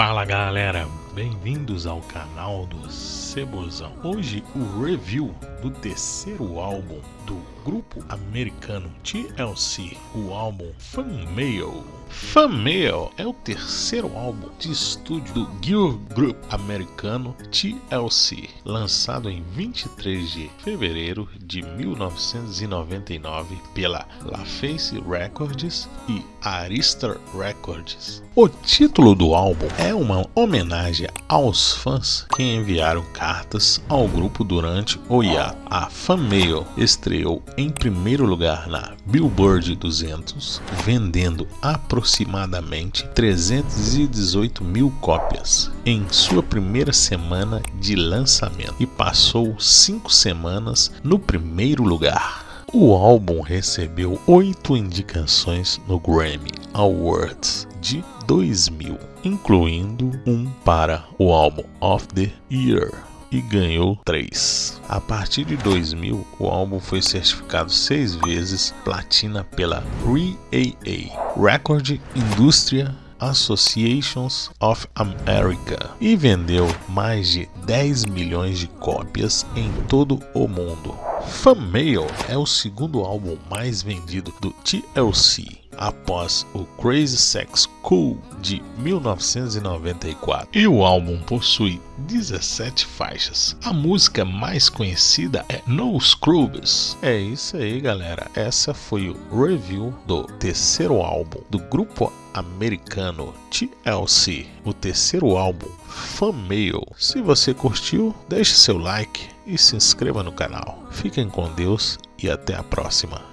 Fala galera, bem-vindos ao canal do Cebozão. Hoje o review do terceiro álbum do grupo americano TLC, o álbum Fan Mail. Fan Mail é o terceiro álbum de estúdio do girl group americano TLC, lançado em 23 de fevereiro de 1999 pela LaFace Records e Arista Records. O título do álbum é uma homenagem aos fãs que enviaram cartas ao grupo durante o hiato. A Fan Mail estreou em primeiro lugar na Billboard 200, vendendo aproximadamente 318 mil cópias em sua primeira semana de lançamento e passou cinco semanas no primeiro lugar. O álbum recebeu oito indicações no Grammy Awards de 2000, incluindo um para o álbum of the Year e ganhou 3. A partir de 2000, o álbum foi certificado seis vezes platina pela RIAA, Record Industria Associations of America e vendeu mais de 10 milhões de cópias em todo o mundo. Fan Mail é o segundo álbum mais vendido do TLC após o Crazy Sex Cool de 1994 e o álbum possui 17 faixas. A música mais conhecida é No Scrubs. É isso aí, galera. Essa foi o review do terceiro álbum do grupo americano TLC, o terceiro álbum Mail. Se você curtiu, deixe seu like e se inscreva no canal. Fiquem com Deus e até a próxima.